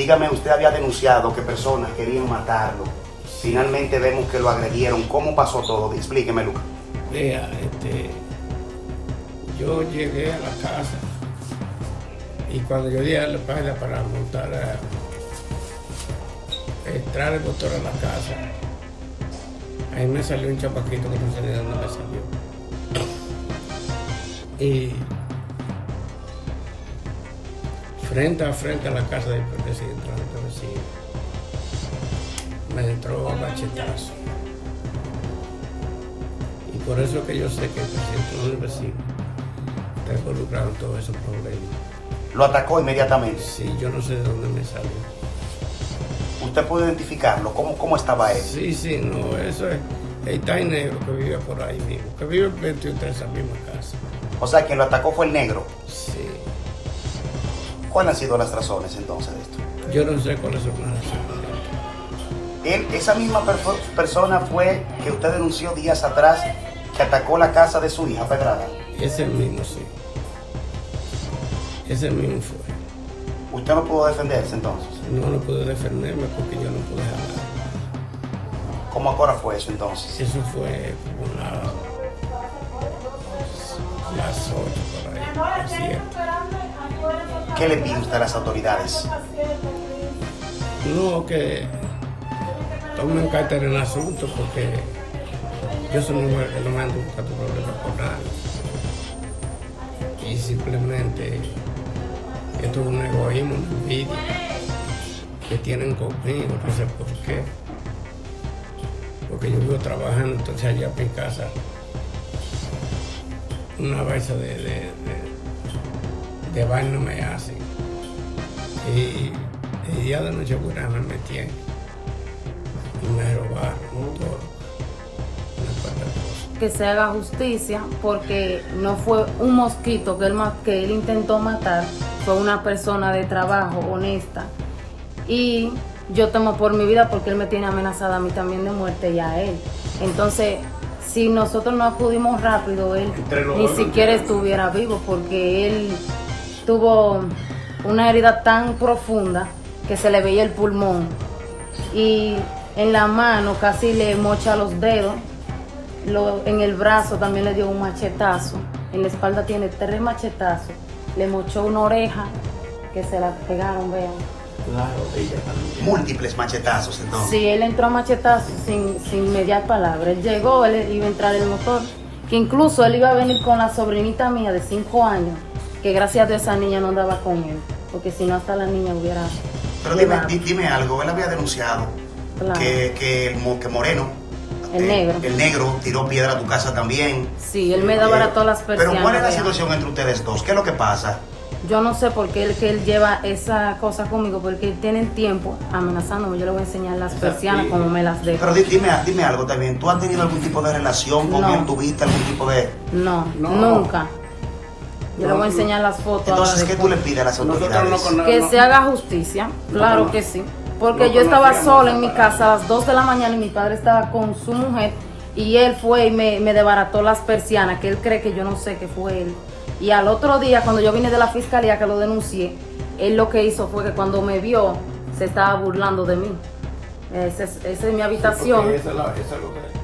dígame, usted había denunciado que personas querían matarlo. Finalmente vemos que lo agredieron. ¿Cómo pasó todo? Explíqueme, Lucas. Vea, este, yo llegué a la casa y cuando yo llegué a la página para montar, a, entrar el motor a la casa, ahí me salió un chapaquito que no sé de dónde me salió. Y frente a frente a la casa del presidente, del vecino, me entró a machetazo. Y por eso que yo sé que el presidente del vecino está involucrado en todos esos problemas. Lo atacó inmediatamente. Sí, yo no sé de dónde me salió. ¿Usted puede identificarlo? ¿Cómo, cómo estaba él? Sí, sí, no, eso es el Tai Negro que vive por ahí mismo, que vive 21 en esa misma casa. O sea, quien lo atacó fue el negro. Sí, ¿Cuáles han sido las razones entonces de esto? yo no sé cuáles son las razones. Él, esa misma perso- persona fue que usted denunció días atrás que atacó la casa de su hija Pedrada. Ese mismo, sí. Ese mismo fue. Usted no pudo defenderse entonces. No, no pude defenderme porque yo no pude hablar. ¿Cómo ahora fue eso entonces? Eso fue la- las 8 por ahí, las 7. ¿Qué le pide usted a las autoridades? No, que tomen carta en el asunto porque yo soy una mujer que no me ando buscando problemas con nadie. Y simplemente esto es un egoísmo, una envidia que tienen conmigo, no sé por qué. Porque yo vivo trabajando, entonces allá en casa una balsa de, de vaina me hacen. Y el día de noche buena me metían y me robaron cuanta cosa. que se haga justicia porque no fue un mosquito que él, que él intentó matar, fue una persona de trabajo honesta. Y yo temo por mi vida porque él me tiene amenazada a mí también de muerte y a él. Entonces, si nosotros no acudimos rápido, él ni siquiera estuviera vivo porque él tuvo una herida tan profunda que se le veía el pulmón y en la mano casi le mocha los dedos lo- en el brazo también le dio un machetazo. En la espalda tiene tres machetazos. Le mochó una oreja que se la pegaron, vean. Múltiples machetazos entonces. Sí, él entró a machetazos sin, sin mediar palabra. Él llegó, él iba a entrar en el motor. Que incluso él iba a venir con la sobrinita mía de cinco años. Que gracias a Dios esa niña no andaba con él. Porque si no, hasta la niña hubiera. Pero dime, dime algo, él había denunciado Claro. que, que, el que Moreno, El eh, negro. el negro tiró piedra a tu casa también. Sí, él me daba Eh, todas las persianas. Pero ¿cuál es la situación entre ustedes dos? ¿Qué es lo que pasa? Yo no sé por qué él, que él lleva esa cosa conmigo, porque él tiene tiempo amenazándome. Yo le voy a enseñar las persianas como me las dejo. Pero di- dime, dime algo también. ¿Tú has tenido algún tipo de relación con No. él? ¿Tuviste algún tipo de...? No, No. nunca. Yo le voy a enseñar las fotos. Entonces, ¿qué tú le pides a las autoridades? Que se haga justicia, claro que sí. Porque yo estaba sola en mi esa casa a las 2 de la mañana y mi padre estaba con su mujer y él fue y me, me desbarató las persianas, que él cree que yo no sé que fue él. Y al otro día, cuando yo vine de la fiscalía que lo denuncié, él lo que hizo fue que cuando me vio, se estaba burlando de mí. Esa es, esa es mi habitación. Eso es la- eso es lo que-